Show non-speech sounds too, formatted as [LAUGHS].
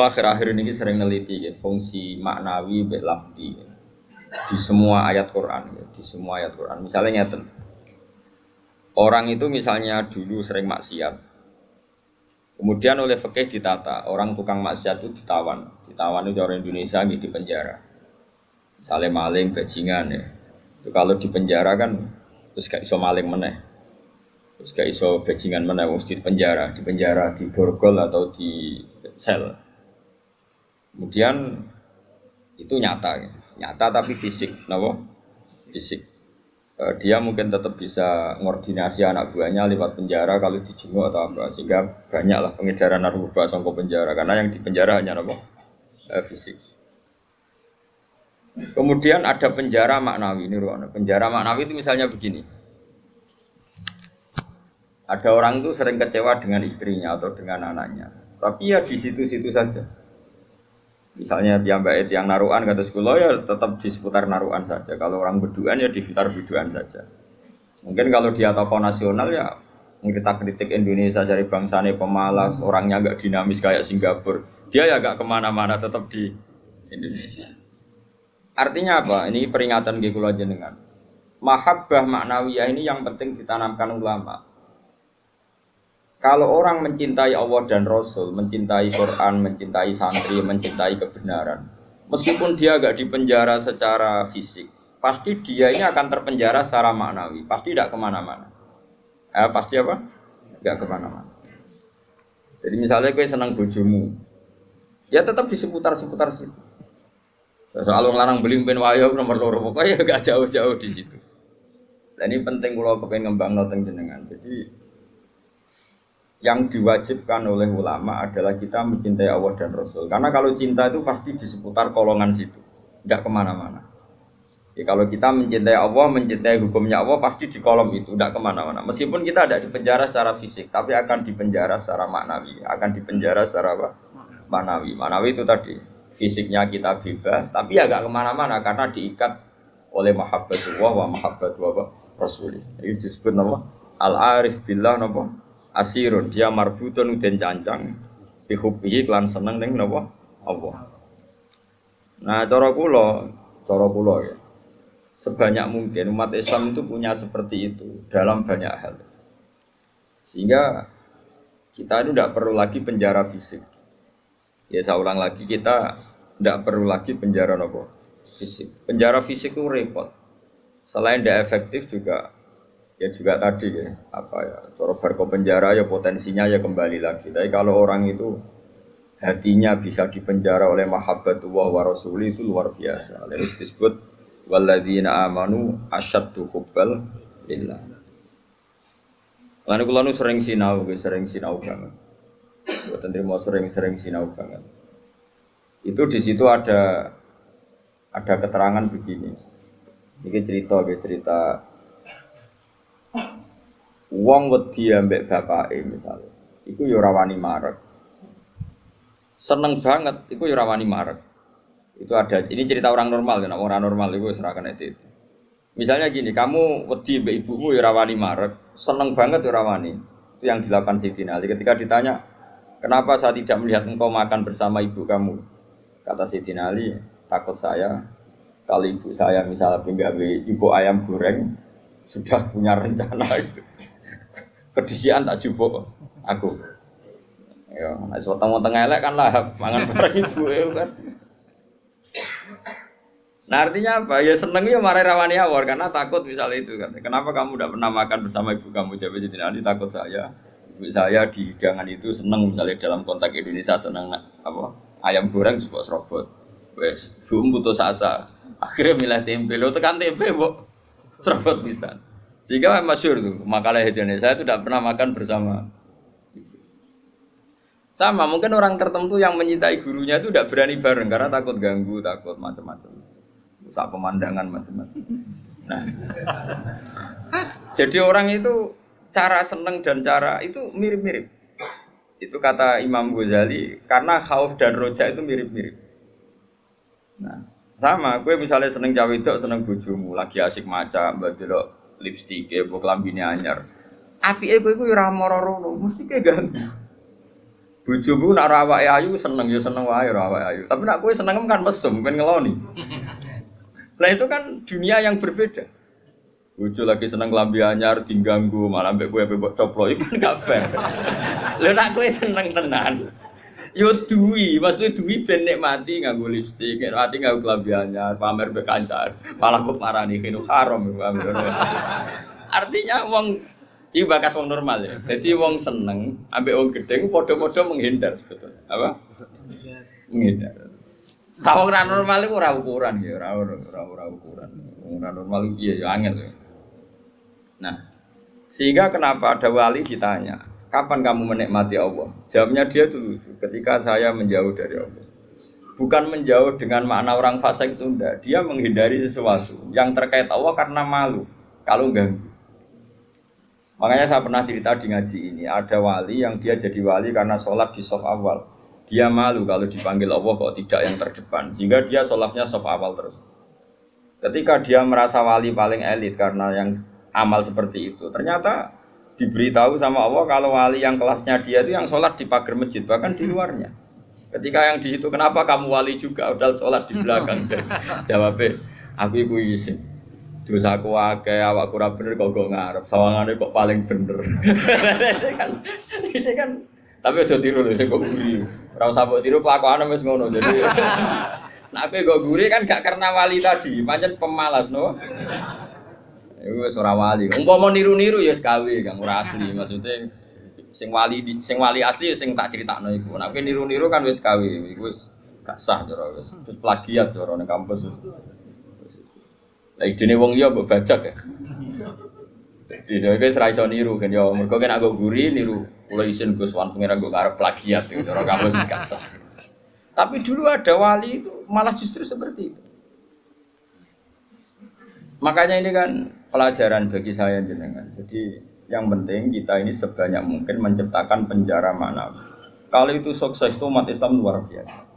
Kulo akhir-akhir ini sering neliti ya, fungsi maknawi be lafdi ya. di semua ayat Quran ya, di semua ayat Quran. Misalnya nyata, orang itu misalnya dulu sering maksiat, kemudian oleh fakih ditata, orang tukang maksiat itu ditawan, ditawan itu orang Indonesia gitu di penjara. Misalnya maling, bajingan ya, itu kalau di penjara kan terus gak iso maling meneh, terus gak iso bajingan meneh, mesti di penjara, di penjara, di borgol atau di sel Kemudian itu nyata, nyata tapi fisik, kenapa? Fisik. Eh, dia mungkin tetap bisa ngordinasi anak buahnya lewat penjara kalau dijenguk atau apa, sehingga banyaklah pengedaran narkoba songkok penjara karena yang di penjara hanya apa? Eh, fisik. Kemudian ada penjara maknawi ini ruang. Penjara maknawi itu misalnya begini. Ada orang itu sering kecewa dengan istrinya atau dengan anaknya. Tapi ya di situ-situ saja. Misalnya yang baik yang naruhan kata sekolah ya tetap di seputar naruhan saja. Kalau orang beduan ya di sekitar beduan saja. Mungkin kalau dia tokoh nasional ya kita kritik Indonesia dari bangsanya pemalas, orangnya agak dinamis kayak Singapura. Dia ya agak ke mana-mana tetap di Indonesia. Artinya apa? Ini peringatan aja dengan mahabbah maknawiyah ini yang penting ditanamkan ulama. Kalau orang mencintai Allah dan Rasul, mencintai Quran, mencintai santri, mencintai kebenaran, meskipun dia agak dipenjara secara fisik, pasti dia ini akan terpenjara secara maknawi, pasti tidak ke mana-mana. Eh, pasti apa? Tidak ke mana-mana. Jadi misalnya gue senang bojomu, ya tetap di seputar-seputar situ. Soal larang beli pen wayo nomor loro pokoknya gak jauh-jauh di situ. Dan ini penting kalau kepengen ngembang noteng jenengan. Jadi yang diwajibkan oleh ulama adalah kita mencintai Allah dan Rasul. Karena kalau cinta itu pasti di seputar kolongan situ, tidak ke mana-mana. Ya, kalau kita mencintai Allah, mencintai hukumnya Allah pasti di kolom itu, tidak ke mana-mana. Meskipun kita tidak dipenjara secara fisik, tapi akan dipenjara secara maknawi, akan dipenjara secara apa? Maknawi. Maknawi itu tadi fisiknya kita bebas, tapi ya ke mana-mana karena diikat oleh mahabbatullah wa mahabbatullah Rasul. Itu disebut nama al-arif billah nama asirun dia marbutun uden cancang. Bihubihi klan seneng ning napa? Allah. Nah cara kula cara kula ya. Sebanyak mungkin umat Islam itu punya seperti itu dalam banyak hal. Sehingga kita itu tidak perlu lagi penjara fisik. Ya saya ulang lagi kita tidak perlu lagi penjara nopo fisik. Penjara fisik itu repot. Selain tidak efektif juga ya juga tadi ya apa ya coro barco penjara ya potensinya ya kembali lagi tapi kalau orang itu hatinya bisa dipenjara oleh mahabbatullah wa rasuli itu luar biasa lalu disebut walladzina amanu asyaddu hubbal lillah Lalu kalau sering sinau, sering sinau banget. Buat mau sering-sering sinau banget. Itu di situ ada ada keterangan begini. Ini cerita, cerita Wong wedi ambek bapake misalnya. Iku yo ora wani marek. Seneng banget iku yo ora wani marek. Itu ada ini cerita orang normal ya, orang normal itu serahkan itu. Misalnya gini, kamu wedi mbek ibumu yo ora wani marek, seneng banget yo ora. Itu yang dilakukan Siti Ali ketika ditanya, "Kenapa saya tidak melihat engkau makan bersama ibu kamu?" Kata Siti Ali, "Takut saya kalau ibu saya misalnya pinggah ibu ayam goreng sudah punya rencana itu kedisian tak jupuk aku. Ya, nek weteng-weteng elek kan lah mangan bareng ibu kan. Nah artinya apa? Ya seneng ya marah rawani awar karena takut misalnya itu kan. Kenapa kamu tidak pernah makan bersama ibu kamu? Jadi jadi nanti takut saya. Ibu saya di hidangan itu seneng misalnya dalam konteks Indonesia seneng apa? Ayam goreng juga serobot. Wes, bum putus asa. Akhirnya milih tempe. Lo tekan tempe, bu. Serobot bisa. Sehingga masyur tuh makalah Indonesia itu tidak pernah makan bersama. Sama mungkin orang tertentu yang mencintai gurunya itu tidak berani bareng karena takut ganggu, takut macam-macam. Saat pemandangan macam-macam. Nah, jadi orang itu cara seneng dan cara itu mirip-mirip. Itu kata Imam Ghazali karena khauf dan roja itu mirip-mirip. Nah, sama, gue misalnya seneng cawe seneng bujumu, lagi asik maca, mbak lipstick ya, buat lambine anyar. Api ego itu ora moro mesti kayak ganteng. Bojomu nak rawake ayu seneng ya seneng wae rawake ayu. Tapi nak kowe seneng kan mesum, kan ngeloni. [LAUGHS] Nah itu kan dunia yang berbeda. Bojo lagi seneng lambi anyar diganggu malah mbek kowe mbok coplo itu kan gak fair. [LAUGHS] Lha nak kowe seneng tenan. Yo duwi, maksudnya duwi ben nikmati nganggo lipstik, nikmati nganggo klambi anyar, pamer mbek kancar. Malah kok parani kene haram. Artinya wong Iki bakas wong normal ya. Jadi wong seneng, ambek wong gede, podo-podo menghindar sebetulnya. Apa? Menghindar. Tahu orang normal itu ora ukuran ya, ora ora ora ukuran. Orang normal iya ya angel ya. Nah, sehingga kenapa ada wali ditanya, kapan kamu menikmati Allah? Jawabnya dia lucu, ketika saya menjauh dari Allah. Bukan menjauh dengan makna orang fasik itu enggak, dia menghindari sesuatu yang terkait Allah karena malu kalau ganggu. Makanya saya pernah cerita di ngaji ini, ada wali yang dia jadi wali karena sholat di soft awal. Dia malu kalau dipanggil Allah kok tidak yang terdepan, sehingga dia sholatnya soft awal terus. Ketika dia merasa wali paling elit karena yang amal seperti itu, ternyata diberitahu sama Allah kalau wali yang kelasnya dia itu yang sholat di pagar masjid, bahkan di luarnya. Ketika yang di situ, kenapa kamu wali juga udah sholat di belakang? [LAUGHS] Jawabnya, aku ibu izin dosa aku akeh awak kurang bener kok kok ngarep. Sawangane kok paling bener. Ini [LAUGHS] kan ini kan tapi aja tiru lho kok guri. Ora usah mbok tiru kelakuane wis ngono. Jadi [LAUGHS] nah aku kok guri kan gak karena wali tadi. Pancen pemalas no Iku wis ora wali. Umpama niru-niru ya sekawe kang ora asli [LAUGHS] maksudnya sing wali sing wali asli sing tak critakno iku. Nek niru-niru kan wis kawe, iku wis gak sah cara wis. Terus plagiat cara ning kampus wis. Lah idene wong iya mbok bajak ya. Jadi saya kira serai so niru kan ya, mereka kan aku guri niru, kalau isin gus wan pengiran gue ngarep plagiat, gitu. orang kamu sih kasar. Tapi dulu ada wali itu malah justru seperti itu. Makanya ini kan pelajaran bagi saya jenengan. Jadi yang penting kita ini sebanyak mungkin menciptakan penjara mana. Kalau itu sukses itu umat Islam luar biasa.